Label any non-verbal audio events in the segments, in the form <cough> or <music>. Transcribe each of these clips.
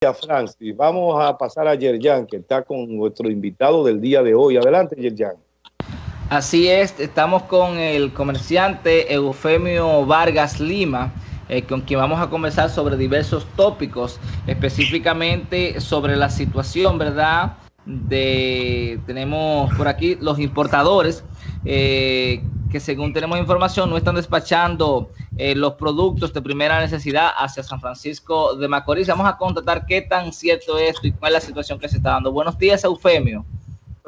Francis. Vamos a pasar a Yerjan, que está con nuestro invitado del día de hoy. Adelante, Yerjan. Así es, estamos con el comerciante Eufemio Vargas Lima, eh, con quien vamos a conversar sobre diversos tópicos, específicamente sobre la situación, ¿verdad? De, tenemos por aquí los importadores, eh, que según tenemos información no están despachando eh, los productos de primera necesidad hacia San Francisco de Macorís. Vamos a constatar qué tan cierto es esto y cuál es la situación que se está dando. Buenos días, Eufemio.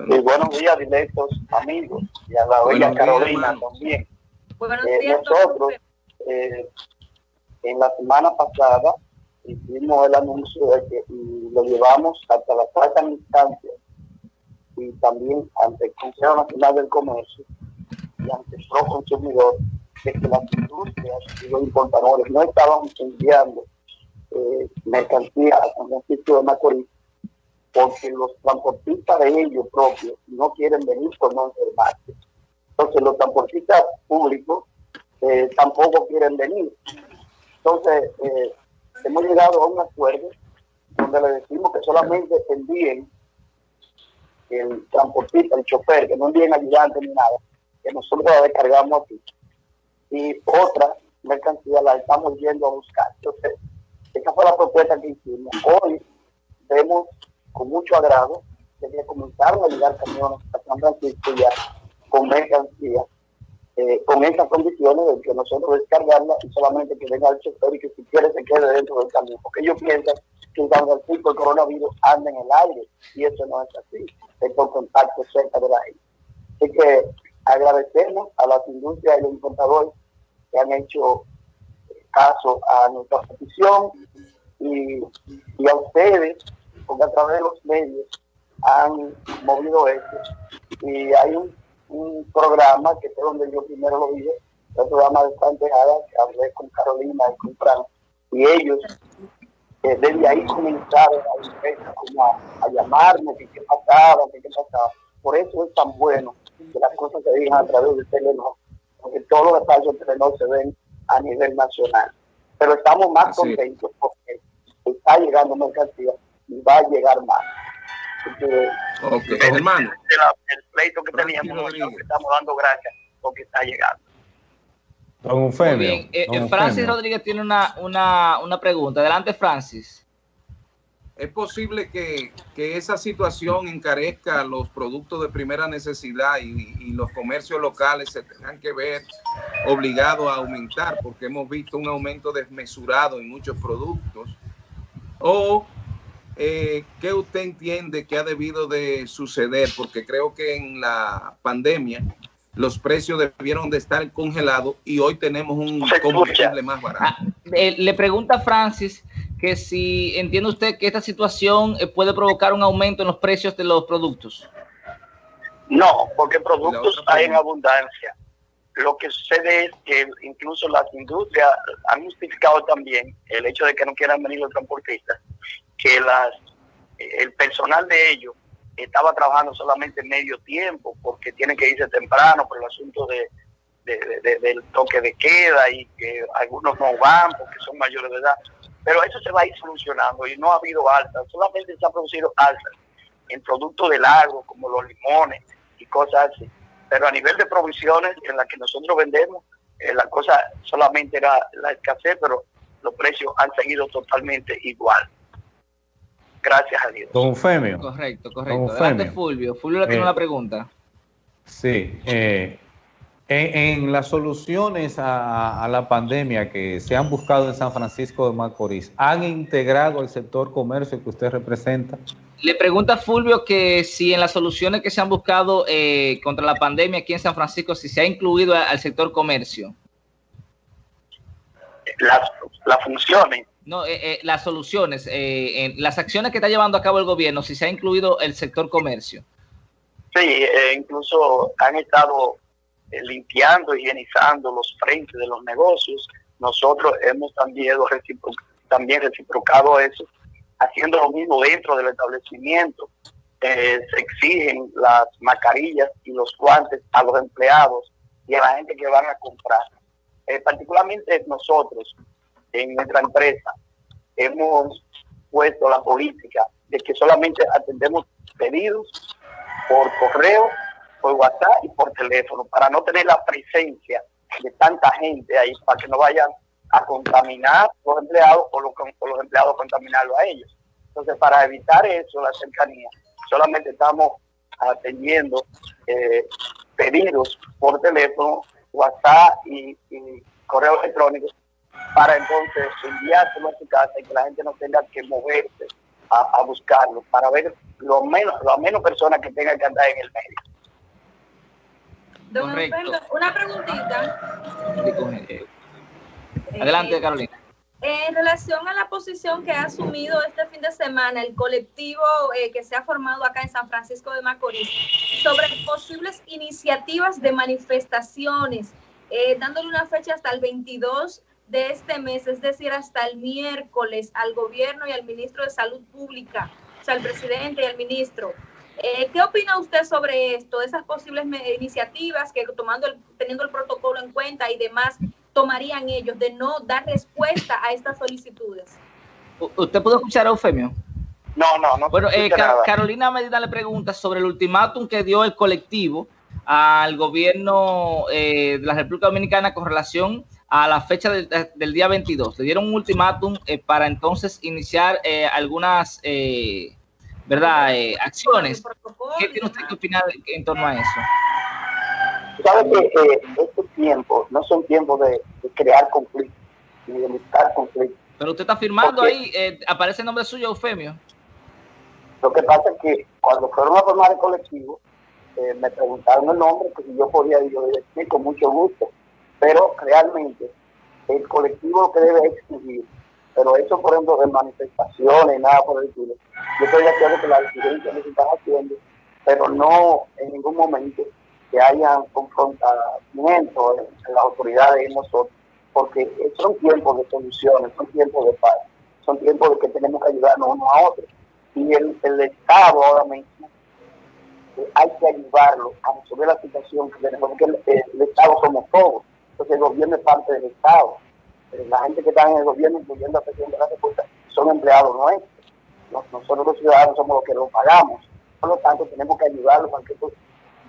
Muy buenos días, directos amigos, y a la bella Carolina también. Buenos eh, días, nosotros, eh, en la semana pasada, hicimos el anuncio de que lo llevamos hasta la cuarta instancia y también ante el Consejo Nacional del Comercio ante Pro Consumidor de que las industrias y los importadores no estaban enviando eh, mercancía a San Francisco de Macorís porque los transportistas de ellos propios no quieren venir por no enfermarse. Entonces los transportistas públicos eh, tampoco quieren venir. Entonces eh, hemos llegado a un acuerdo donde le decimos que solamente envíen el transportista, el chofer, que no envíen ayudantes ni nada, que nosotros la descargamos aquí y otra mercancía la estamos yendo a buscar. Entonces, esa fue la propuesta que hicimos. Hoy vemos con mucho agrado que comenzaron a llegar camiones a San Francisco ya con mercancía, eh, con esas condiciones de que nosotros descargarla y solamente que venga el chofer y que si quiere se quede dentro del camión. Porque ellos piensan que en San Francisco el coronavirus anda en el aire y eso no es así, es por contacto cerca de la gente. Así que agradecemos a las industrias y los importadores que han hecho caso a nuestra petición y, a ustedes, porque a través de los medios han movido esto. Y hay un, programa que es donde yo primero lo vi, el programa de Santejada, que hablé con Carolina y con Fran, y ellos eh, desde ahí comenzaron a, a, llamarme, que qué pasaba, que qué pasaba. Por eso es tan bueno que las cosas se digan a través de Telenor porque todos los detalles de no se ven a nivel nacional. Pero estamos más contentos porque está llegando mercancía y va a llegar más. okay. hermano. El, pleito que teníamos, estamos dando gracias porque está llegando. Don Bien. Eh, eh, Francis Rodríguez tiene una, una, una pregunta. Adelante, Francis. ¿Es posible que, esa situación encarezca los productos de primera necesidad y, los comercios locales se tengan que ver obligados a aumentar porque hemos visto un aumento desmesurado en muchos productos? ¿O eh, qué usted entiende que ha debido de suceder? Porque creo que en la pandemia los precios debieron de estar congelados y hoy tenemos un combustible más barato. Ah, eh, le pregunta Francis que si entiende usted que esta situación eh, puede provocar un aumento en los precios de los productos. No, porque productos hay en abundancia. Lo que sucede es que incluso las industrias han justificado también el hecho de que no quieran venir los transportistas, que las el personal de ellos estaba trabajando solamente medio tiempo porque tienen que irse temprano por el asunto de, del toque de queda y que algunos no van porque son mayores de edad. Pero eso se va a ir solucionando y no ha habido altas, solamente se han producido altas en productos del agro como los limones y cosas así. Pero a nivel de provisiones en las que nosotros vendemos, eh, la cosa solamente era la escasez, pero los precios han seguido totalmente igual. Gracias a Dios. Don Femio. Correcto, correcto. Adelante, Fulvio. Fulvio le tiene eh, una pregunta. Sí. Eh, en, las soluciones a, la pandemia que se han buscado en San Francisco de Macorís, ¿han integrado el sector comercio que usted representa? Le pregunta Fulvio que si en las soluciones que se han buscado eh, contra la pandemia aquí en San Francisco, si se ha incluido al sector comercio. Las, las funciones. No, eh, eh, las soluciones, en las acciones que está llevando a cabo el gobierno, si se ha incluido el sector comercio. Sí, incluso han estado eh, limpiando, higienizando los frentes de los negocios. Nosotros hemos también, también reciprocado eso, haciendo lo mismo dentro del establecimiento. Eh, se exigen las mascarillas y los guantes a los empleados y a la gente que van a comprar. Eh, particularmente nosotros, en nuestra empresa, hemos impuesto la política de que solamente atendemos pedidos por correo, por WhatsApp y por teléfono, para no tener la presencia de tanta gente ahí, para que no vayan a contaminar los empleados o los, los empleados contaminarlo a ellos. Entonces, para evitar eso, la cercanía, solamente estamos atendiendo eh, pedidos por teléfono, WhatsApp y, correo electrónico para entonces enviárselo a su casa y que la gente no tenga que moverse a, buscarlo, para ver lo menos, lo menos personas que tengan que andar en el medio. Una preguntita. Adelante, Carolina. En relación a la posición que ha asumido este fin de semana el colectivo eh, que se ha formado acá en San Francisco de Macorís sobre posibles iniciativas de manifestaciones, eh, dándole una fecha hasta el 22 de este mes, es decir, hasta el miércoles, al gobierno y al ministro de Salud Pública, o sea, al presidente y al ministro. Eh, ¿Qué opina usted sobre esto, esas posibles iniciativas que tomando teniendo el protocolo en cuenta y demás, tomarían ellos de no dar respuesta a estas solicitudes? ¿Usted pudo escuchar a Eufemio? No, no, no. Bueno, eh, Carolina Medina le pregunta sobre el ultimátum que dio el colectivo al gobierno eh, de la República Dominicana con relación a la fecha del, día 22. Le dieron un ultimátum eh, para entonces iniciar algunas ¿verdad? acciones. ¿Qué tiene usted que opinar en torno a eso? Sabe que eh, estos tiempos no son tiempos de, crear conflictos, ni de buscar conflictos. Pero usted está firmando ahí, eh, aparece el nombre suyo, Eufemio. Lo que pasa es que cuando fueron a formar el colectivo, eh, me preguntaron el nombre, pues yo podía decir con mucho gusto. Pero realmente el colectivo lo que debe exigir, pero eso por ejemplo de manifestaciones, nada por el estilo, yo estoy de acuerdo que las dirigencias lo están haciendo, pero no en ningún momento que haya confrontamiento en las autoridades y nosotros, porque son tiempos de soluciones, son tiempos de paz, son tiempos de que tenemos que ayudarnos unos a otros. Y el, el Estado ahora mismo eh, hay que ayudarlo a resolver la situación que tenemos, porque el, Estado somos todos, entonces el gobierno es parte del Estado. Eh, la gente que está en el gobierno, incluyendo la presidenta de la República, son empleados nuestros. Nosotros los ciudadanos somos los que lo pagamos. Por lo tanto, tenemos que ayudarlos para que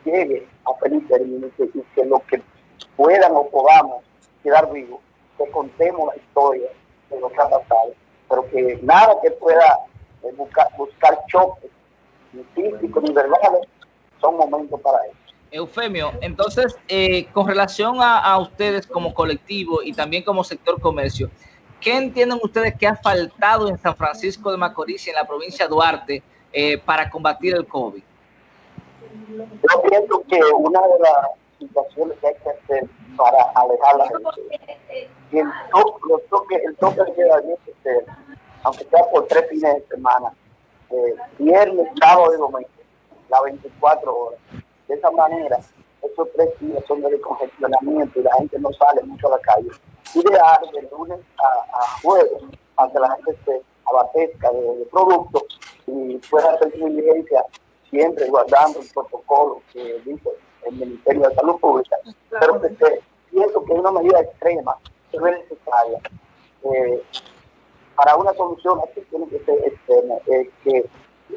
llegue a feliz término y que, lo que puedan o podamos quedar vivos, que contemos la historia de lo que ha pasado, pero que nada que pueda eh, buscar, buscar choques, ni físicos ni verbales, son momentos para eso. Eufemio, entonces, eh, con relación a, ustedes como colectivo y también como sector comercio, ¿qué entienden ustedes que ha faltado en San Francisco de Macorís y en la provincia de Duarte eh, para combatir el COVID? Yo pienso que una de las situaciones que hay que hacer para alejar la gente, y el toque, el toque de queda que aunque sea por tres fines de semana, eh, viernes, sábado y domingo, las 24 horas. De esa manera, esos tres días son de descongestionamiento y la gente no sale mucho a la calle. Ideal de lunes a, jueves, para que la gente se abastezca de, de productos y pueda hacer su diligencia siempre guardando el protocolo que dice el Ministerio de Salud Pública, pero que pienso que es una medida extrema es necesaria. Eh, para una solución así tiene que ser extrema, eh, que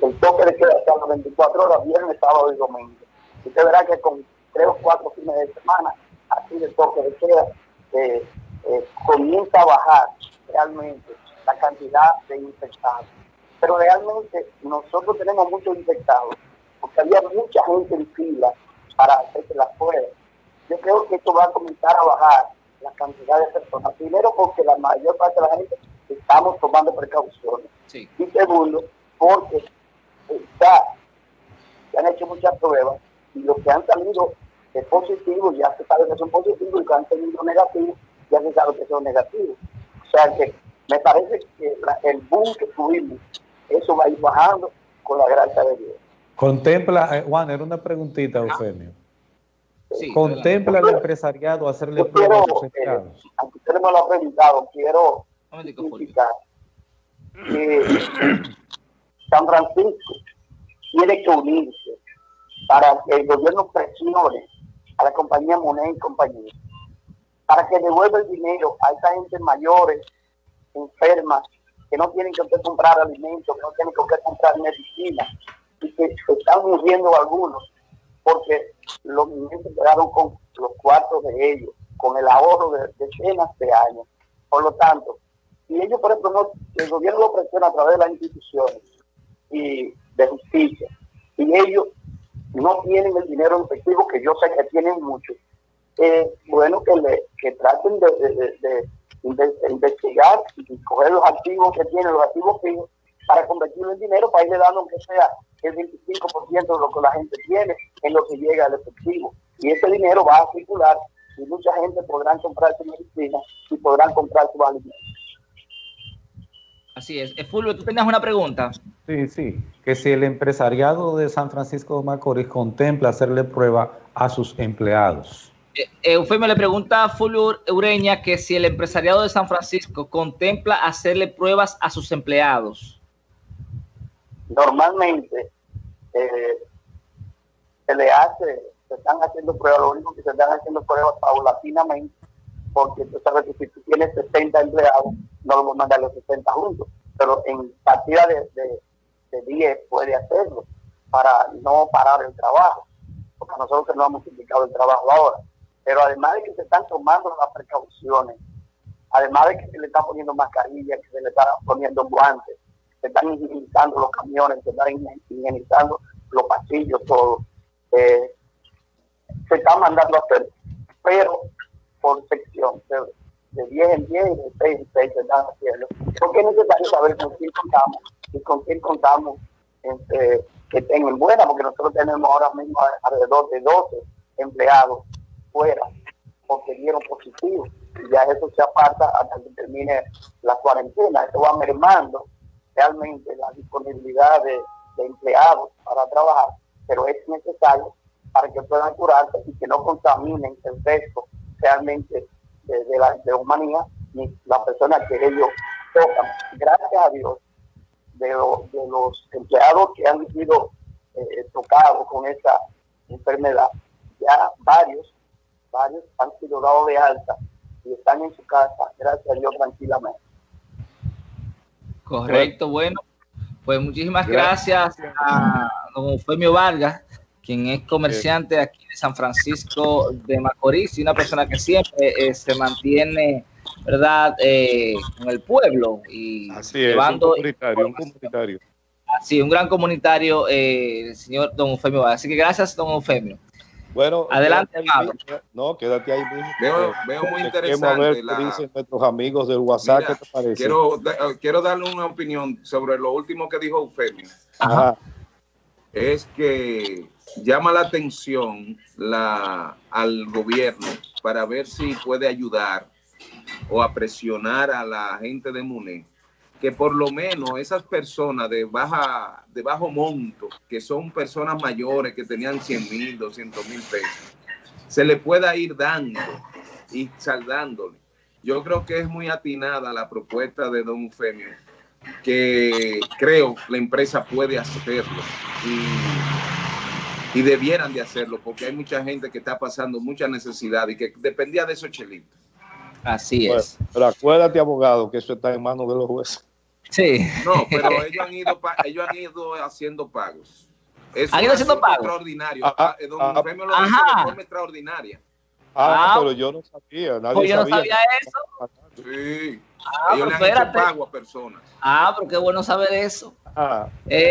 el toque de queda sea las 24 horas, viernes, sábado y domingo. Usted verá que con tres o cuatro fines de semana, así de toque de queda, eh, comienza a bajar realmente la cantidad de infectados. Pero realmente nosotros tenemos muchos infectados porque había mucha gente en fila para hacerse las pruebas. Yo creo que esto va a comenzar a bajar la cantidad de personas. Primero porque la mayor parte de la gente estamos tomando precauciones. Y segundo, porque ya se han hecho muchas pruebas y los que han salido de positivos ya se sabe que son positivos y los que han salido negativos ya se sabe que son negativos. O sea que me parece que el boom que tuvimos, eso va a ir bajando con la gracia de Dios. Contempla, eh, Juan, era una preguntita, ah. Eufemio. ¿Contempla el empresariado hacerle pruebas empleados? aunque usted no lo ha preguntado, quiero indicar que <clears throat> San Francisco tiene que unirse para que el gobierno presione a la compañía Monet y compañía para que devuelva el dinero a esa gente mayores, enfermas que no tienen que comprar alimentos, que no tienen que comprar medicina, y que están muriendo algunos, porque los niños se quedaron con los cuartos de ellos, con el ahorro de decenas de años. Por lo tanto, si ellos, por ejemplo, no, el gobierno lo presiona a través de las instituciones y de justicia, y ellos no tienen el dinero efectivo, que yo sé que tienen mucho, eh, bueno, que, le, que traten de, investigar y coger los activos que tienen, los activos fijos, para convertirlo en dinero, para irle dando aunque sea el 25% de lo que la gente tiene en lo que llega al efectivo. Y ese dinero va a circular y mucha gente podrá comprar su medicina y podrán comprar su alimentos. Así es. Eh, Fulvio, tú tenías una pregunta. Sí, sí. Que si el empresariado de San Francisco de Macorís contempla hacerle prueba a sus empleados. Eh, Eufemio le pregunta a Fulvio Ureña que si el empresariado de San Francisco contempla hacerle pruebas a sus empleados. Normalmente eh, se le hace, se están haciendo pruebas, lo único que se están haciendo pruebas paulatinamente, porque tú sabes que si tú tienes 60 empleados, no vamos a mandar los 60 juntos, pero en partida de, de, 10 puede hacerlo para no parar el trabajo, porque nosotros no hemos indicado el trabajo ahora. Pero además de que se están tomando las precauciones, además de que se le están poniendo mascarillas, que se le están poniendo guantes, se están higienizando los camiones, se están higienizando los pasillos, todo, eh, se están mandando a hacer, pero por sección, de 10 en 10 y de 6 en 6 se están haciendo. Porque es necesario saber con quién contamos y con quién contamos este, que tengan buena, porque nosotros tenemos ahora mismo alrededor de 12 empleados fuera porque dieron positivo. Y ya eso se aparta hasta que termine la cuarentena. Eso va mermando realmente la disponibilidad de, empleados para trabajar, pero es necesario para que puedan curarse y que no contaminen el resto realmente de, la de humanidad ni la persona que ellos tocan. Gracias a Dios, de, de los empleados que han sido eh, tocados con esta enfermedad, ya varios varios han sido dados de alta y están en su casa, gracias a Dios, tranquilamente. Correcto, bueno, pues muchísimas gracias, a don Eufemio Vargas, quien es comerciante aquí de San Francisco de Macorís y una persona que siempre eh, se mantiene, ¿verdad?, eh, con el pueblo y Así llevando... un comunitario, un comunitario. Sí, un gran comunitario, eh, el señor don Eufemio. Así que gracias, don Eufemio. Bueno, adelante, No, quédate ahí mismo. Veo, veo muy interesante. la... dicen nuestros amigos del WhatsApp. ¿Qué te parece? Quiero, quiero darle una opinión sobre lo último que dijo Eufemio. Es que llama la atención la, al gobierno para ver si puede ayudar o a presionar a la gente de MUNE que por lo menos esas personas de baja de bajo monto, que son personas mayores que tenían 100 mil, 200 mil pesos, se le pueda ir dando y saldándole. Yo creo que es muy atinada la propuesta de don Eufemio, que creo la empresa puede hacerlo y debieran de hacerlo, porque hay mucha gente que está pasando mucha necesidad y que dependía de esos chelitos. Así es. pero acuérdate, abogado, que eso está en manos de los jueces. Sí. No, pero ellos han ido, ellos han ido haciendo pagos. ¿Han ido haciendo pagos? Extraordinario. Ah, ah, don ah, lo de forma extraordinaria. Ah, ah, pero yo no sabía. Nadie pues yo no sabía eso. Sí. ellos le han hecho pago a personas. Ah, pero qué bueno saber eso. Ah. Eh,